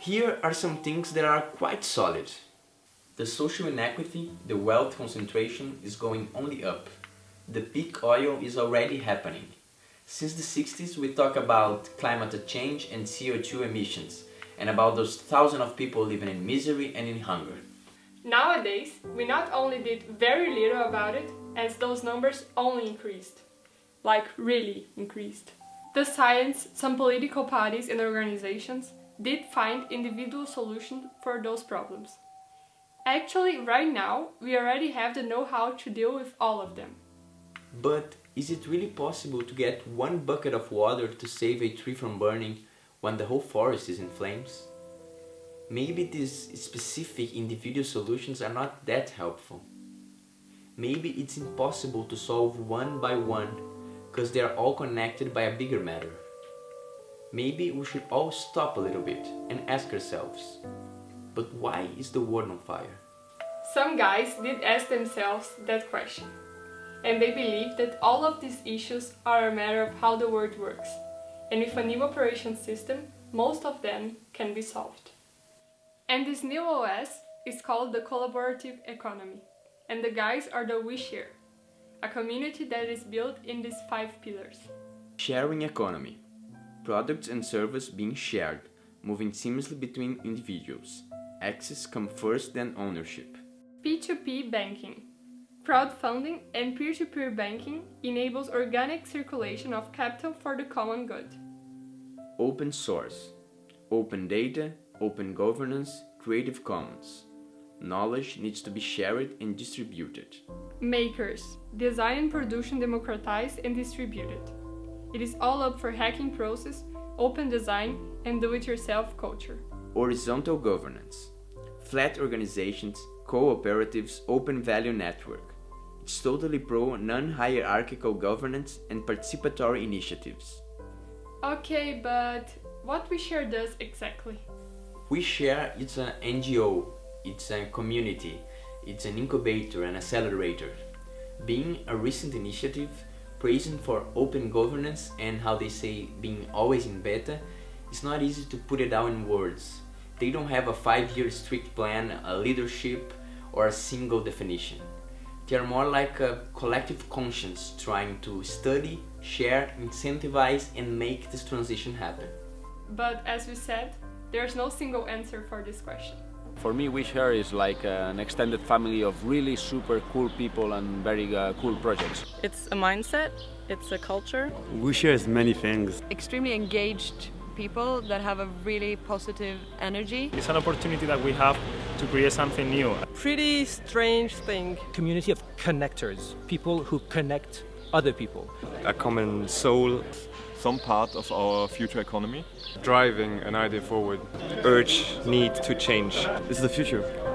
Here are some things that are quite solid. The social inequity, the wealth concentration is going only up. The peak oil is already happening. Since the 60s we talk about climate change and CO2 emissions and about those thousands of people living in misery and in hunger. Nowadays, we not only did very little about it, as those numbers only increased. Like, really increased. The science, some political parties and organizations did find individual solutions for those problems. Actually, right now, we already have the know-how to deal with all of them. But is it really possible to get one bucket of water to save a tree from burning when the whole forest is in flames? Maybe these specific individual solutions are not that helpful. Maybe it's impossible to solve one by one because they are all connected by a bigger matter. Maybe we should all stop a little bit and ask ourselves, but why is the world on fire? Some guys did ask themselves that question, and they believe that all of these issues are a matter of how the world works, and with a new operation system, most of them can be solved. And this new OS is called the collaborative economy, and the guys are the OuiShare, a community that is built in these five pillars. Sharing economy. Products and service being shared, moving seamlessly between individuals. Access comes first then ownership. P2P banking. Crowdfunding and peer-to-peer -peer banking enables organic circulation of capital for the common good. Open source. Open data, open governance, Creative Commons. Knowledge needs to be shared and distributed. Makers. Design and production democratized and distributed. It is all up for hacking process, open design and do-it-yourself culture. Horizontal governance. Flat organizations, cooperatives, open value network. It's totally pro non-hierarchical governance and participatory initiatives. Okay, but what OuiShare does exactly? OuiShare it's an NGO, it's a community, it's an incubator and accelerator. Being a recent initiative, praising for open governance and how they say being always in beta, it's not easy to put it down in words. They don't have a five-year strict plan, a leadership, or a single definition. They are more like a collective conscience trying to study, share, incentivize and make this transition happen. But as we said, there's no single answer for this question. For me, OuiShare is like an extended family of really super cool people and very uh, cool projects. It's a mindset, it's a culture. OuiShare is many things. Extremely engaged people that have a really positive energy. It's an opportunity that we have to create something new. Pretty strange thing. Community of connectors, people who connect other people. A common soul. Some part of our future economy. Driving an idea forward. Urge, need to change. This is the future.